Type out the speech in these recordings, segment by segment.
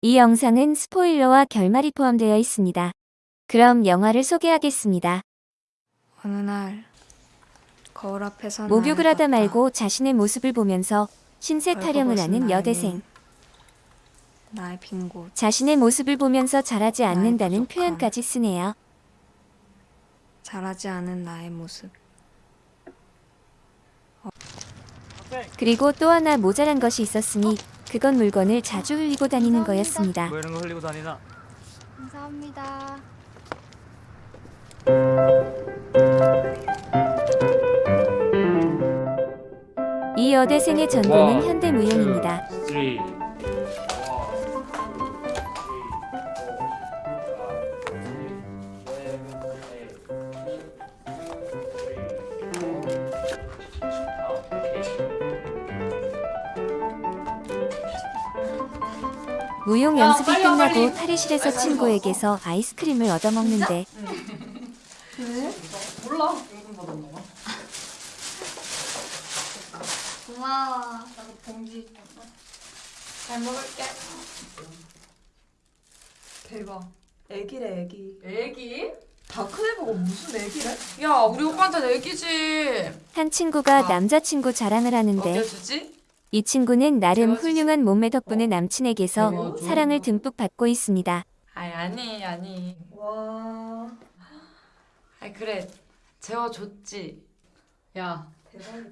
이 영상은 스포일러와 결말이 포함되어 있습니다. 그럼 영화를 소개하겠습니다. 어느 날 거울 앞에서 목욕을 하다. 말고 자신의 모습을 보면서 신세 타령을 하는 여대생. 나의 빈 곳, 자신의 모습을 보면서 잘하지 않는다는. 표현까지 쓰네요. 자라지 않은 나의 모습. 그리고 또 하나 모자란 것이 있었으니 그건 물건을 자주 흘리고 다니는 거였습니다. 뭐 이런 거 흘리고 다니나? 감사합니다. 이 여대생의 전공은 현대무용입니다. 3, 무용 연습이 끝나고 탈의실에서 친구에게서 아이스크림을 얻어먹는데 고마워. 나도 봉지 잘 먹을게. 대박. 애기래 애기. 애기? 다크네 보고 무슨 애기래? 야, 우리 오빠한테는 애기지. 한 친구가 아. 남자친구 자랑을 하는데 먹여주지? 이 친구는 나름. 훌륭한 몸매 덕분에 남친에게서 재워줘. 사랑을 듬뿍 받고 있습니다. 아이 아니 아니. 와 아이 그래 재워줬지. 야 대박이다.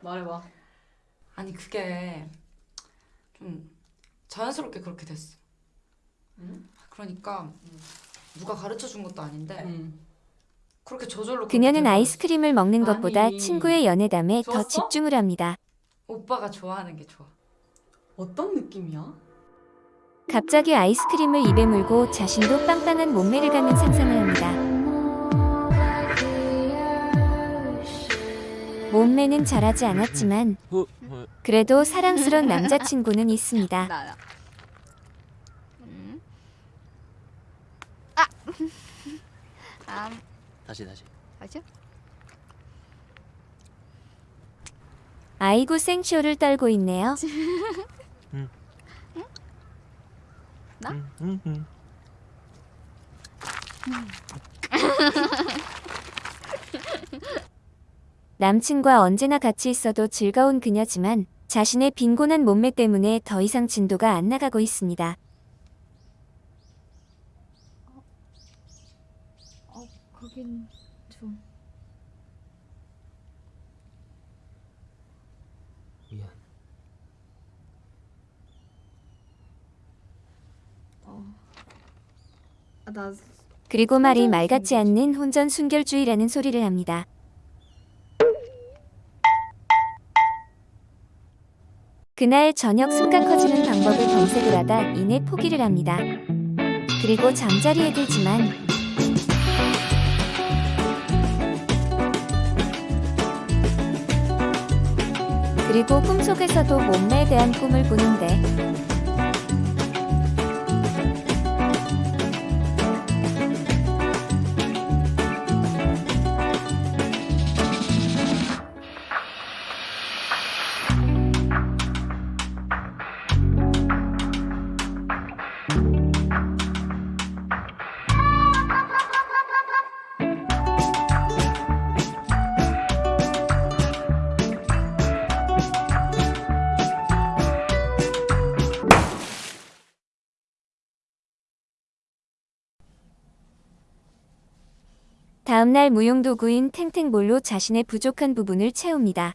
말해봐. 아니 그게 좀 자연스럽게 그렇게 됐어. 그러니까 누가 가르쳐 준 것도 아닌데 그렇게 저절로 그녀는. 아이스크림을 먹는 것보다 아니. 친구의 연애담에 더 좋았어? 집중을 합니다. 오빠가 좋아하는 게 좋아. 어떤 느낌이야? 갑자기 아이스크림을 입에 물고 자신도 빵빵한 몸매를 갖는 상상을 합니다. 몸매는 잘하지 않았지만. 그래도 사랑스런 남자친구는 있습니다. 음. 아. 아, 다시 다시. 아? 아이고 생쇼를 떨고 있네요. 나? 음, 음, 음. 남친과 언제나 같이 있어도 즐거운 그녀지만 자신의 빈곤한 몸매 때문에 더 이상 진도가 안 나가고 있습니다. 어, 거긴 좀. 미안. 아, 나 그리고 말이 말 같지 않는 혼전 순결주의라는 소리를 합니다. 그날 저녁 순간 커지는 방법을 검색을 하다 이내 포기를 합니다. 그리고 잠자리에 들지만 그리고 꿈속에서도 몸매에 대한 꿈을 꾸는데 다음날 무용도구인 탱탱볼로 자신의 부족한 부분을 채웁니다.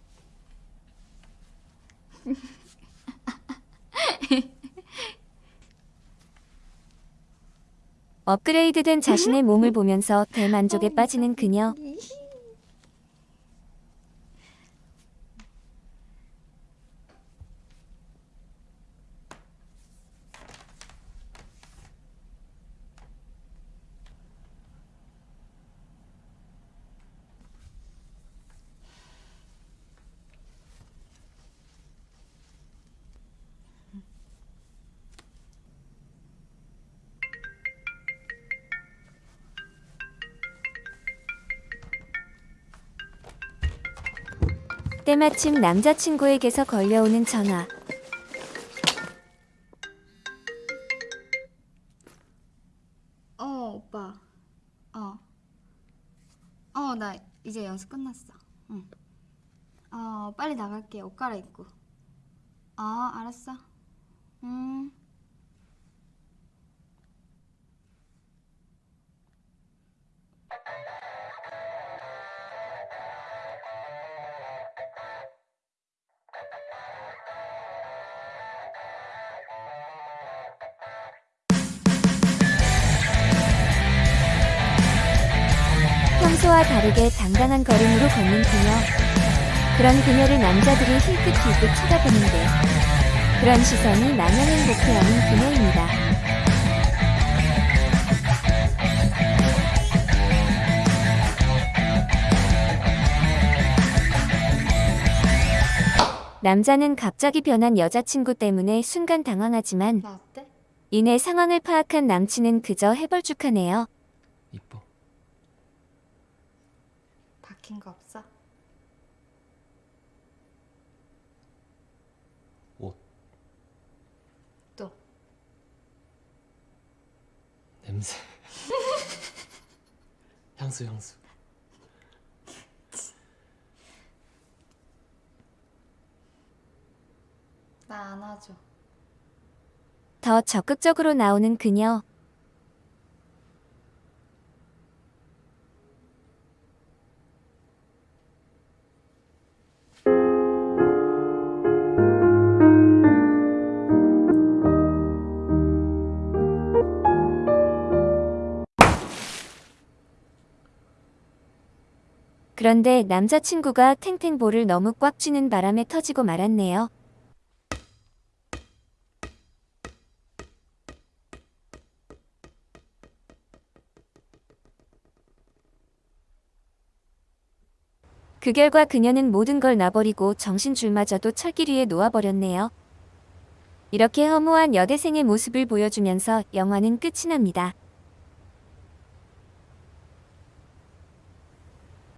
업그레이드된 자신의 몸을 보면서 대만족에 빠지는 그녀. 때마침 남자친구에게서 걸려오는 전화. 어, 오빠. 어. 어, 나 이제 연습 끝났어. 응. 어, 빨리 나갈게. 옷 갈아입고. 어, 알았어. 음. 평소와 다르게 당당한 걸음으로 걷는 그녀. 그런 그녀를 남자들이 힐끗힐끗 쳐다보는데 그런 시선이 마냥 행복해하는 그녀입니다. 남자는 갑자기 변한 여자친구 때문에 순간 당황하지만? 이내 상황을 파악한 남친은 그저 해벌쭉하네요. 이뻐. 바뀐 거 없어? 옷. 또. 냄새. 향수 향수. 나 안아줘. 더 적극적으로 나오는 그녀. 그런데 남자친구가 탱탱볼을 너무 꽉 쥐는 바람에 터지고 말았네요. 그 결과 그녀는 모든 걸 놔버리고 정신줄마저도 철길 위에 놓아버렸네요. 이렇게 허무한 여대생의 모습을 보여주면서 영화는 끝이 납니다.